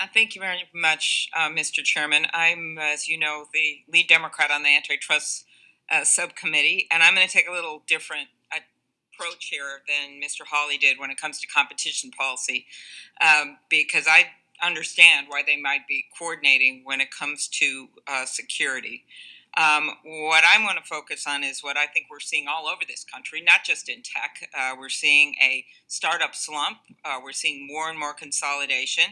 Uh, thank you very much, uh, Mr. Chairman. I'm, as you know, the lead Democrat on the antitrust uh, subcommittee, and I'm going to take a little different approach here than Mr. Hawley did when it comes to competition policy, um, because I understand why they might be coordinating when it comes to uh, security. Um, what I want to focus on is what I think we're seeing all over this country, not just in tech. Uh, we're seeing a startup slump. Uh, we're seeing more and more consolidation.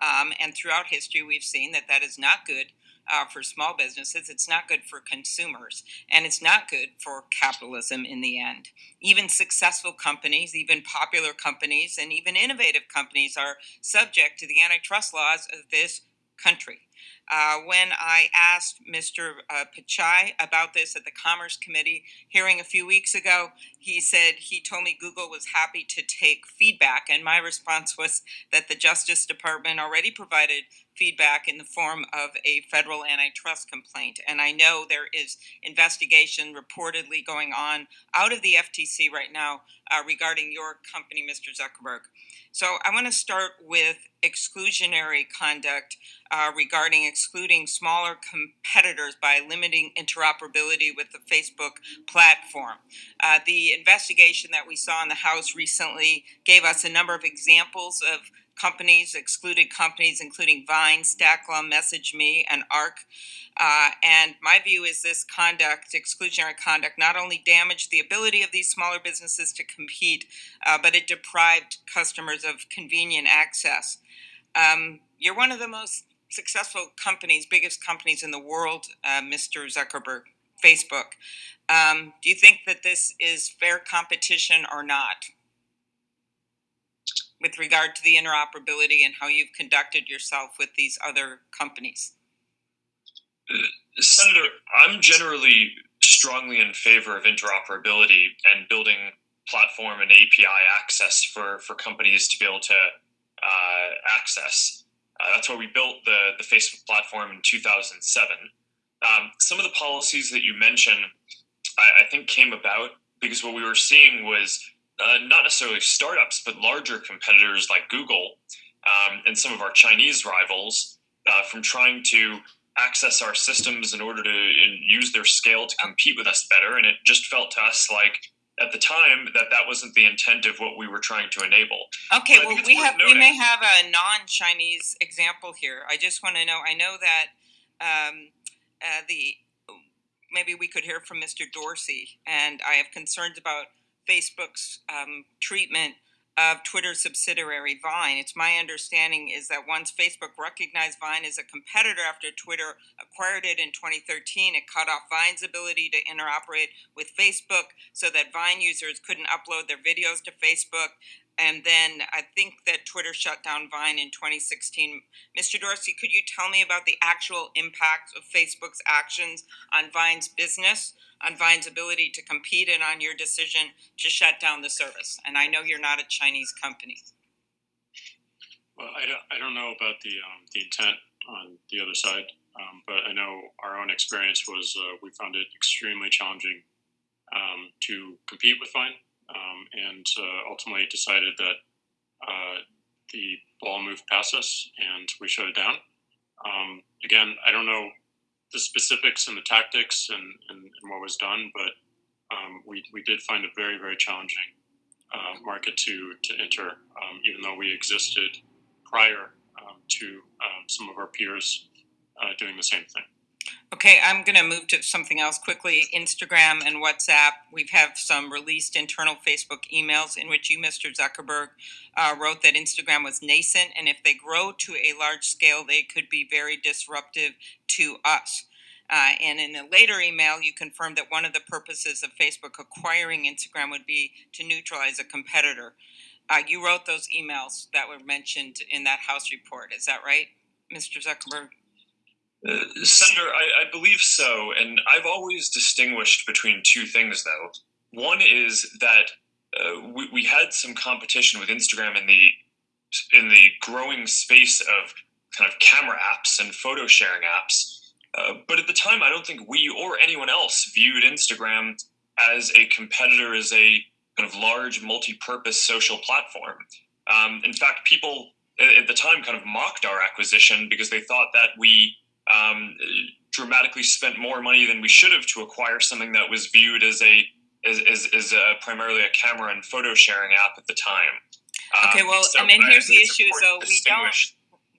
Um, and throughout history, we've seen that that is not good uh, for small businesses. It's not good for consumers. And it's not good for capitalism in the end. Even successful companies, even popular companies, and even innovative companies are subject to the antitrust laws of this country. Uh, when I asked Mr. Uh, Pichai about this at the Commerce Committee hearing a few weeks ago, he said he told me Google was happy to take feedback. And my response was that the Justice Department already provided feedback in the form of a federal antitrust complaint. And I know there is investigation reportedly going on out of the FTC right now uh, regarding your company, Mr. Zuckerberg. So I want to start with exclusionary conduct uh, regarding excluding smaller competitors by limiting interoperability with the Facebook platform. Uh, the investigation that we saw in the House recently gave us a number of examples of companies, excluded companies, including Vine, Stackla, MessageMe, and Arc. Uh, and my view is this conduct, exclusionary conduct, not only damaged the ability of these smaller businesses to compete, uh, but it deprived customers of convenient access. Um, you're one of the most successful companies, biggest companies in the world, uh, Mr. Zuckerberg, Facebook. Um, do you think that this is fair competition or not? With regard to the interoperability and how you've conducted yourself with these other companies? Senator, I'm generally strongly in favor of interoperability and building platform and API access for, for companies to be able to uh, access. Uh, that's why we built the, the Facebook platform in 2007. Um, some of the policies that you mentioned, I, I think, came about because what we were seeing was uh, not necessarily startups, but larger competitors like Google um, and some of our Chinese rivals uh, from trying to access our systems in order to use their scale to compete with us better. And it just felt to us like at the time that that wasn't the intent of what we were trying to enable. Okay, well, we have noting. we may have a non-Chinese example here. I just want to know. I know that um, uh, the maybe we could hear from Mr. Dorsey, and I have concerns about Facebook's um, treatment of Twitter's subsidiary Vine. It's my understanding is that once Facebook recognized Vine as a competitor after Twitter acquired it in 2013, it cut off Vine's ability to interoperate with Facebook so that Vine users couldn't upload their videos to Facebook. And then I think that Twitter shut down Vine in 2016. Mr. Dorsey, could you tell me about the actual impact of Facebook's actions on Vine's business? on Vine's ability to compete and on your decision to shut down the service. And I know you're not a Chinese company. Well, I don't, I don't know about the, um, the intent on the other side, um, but I know our own experience was uh, we found it extremely challenging um, to compete with Vine um, and uh, ultimately decided that uh, the ball moved past us and we shut it down. Um, again, I don't know the specifics and the tactics and, and, and what was done, but um, we, we did find a very, very challenging uh, market to, to enter, um, even though we existed prior um, to um, some of our peers uh, doing the same thing. Okay, I'm going to move to something else quickly. Instagram and WhatsApp. We've have some released internal Facebook emails in which you, Mr. Zuckerberg, uh, wrote that Instagram was nascent, and if they grow to a large scale, they could be very disruptive to us. Uh, and in a later email, you confirmed that one of the purposes of Facebook acquiring Instagram would be to neutralize a competitor. Uh, you wrote those emails that were mentioned in that House report. Is that right, Mr. Zuckerberg? Uh, Senator, I, I, believe so. And I've always distinguished between two things, though. One is that uh, we, we had some competition with Instagram in the in the growing space of kind of camera apps and photo sharing apps. Uh, but at the time, I don't think we or anyone else viewed Instagram as a competitor, as a kind of large multi-purpose social platform. Um, in fact, people at, at the time kind of mocked our acquisition because they thought that we um, dramatically spent more money than we should have to acquire something that was viewed as a as, as, as a, primarily a camera and photo sharing app at the time. Okay, Um, well, so and then here's the issue though, we don't-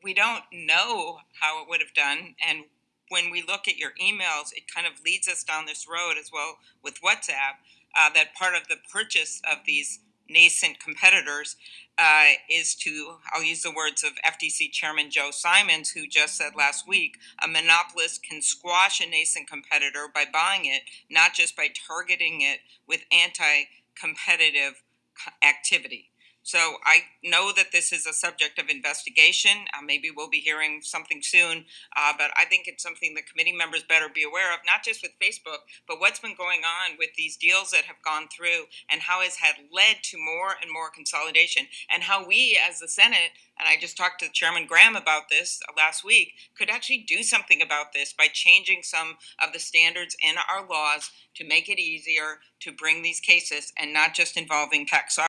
we don't know how it would have done and when we look at your emails it kind of leads us down this road as well with whatsapp uh, that part of the purchase of these nascent competitors uh, is to i'll use the words of ftc chairman joe simons who just said last week a monopolist can squash a nascent competitor by buying it not just by targeting it with anti-competitive activity so I know that this is a subject of investigation. Uh, maybe we'll be hearing something soon, uh, but I think it's something the committee members better be aware of, not just with Facebook, but what's been going on with these deals that have gone through and how it's had led to more and more consolidation, and how we as the Senate, and I just talked to Chairman Graham about this last week, could actually do something about this by changing some of the standards in our laws to make it easier to bring these cases and not just involving tax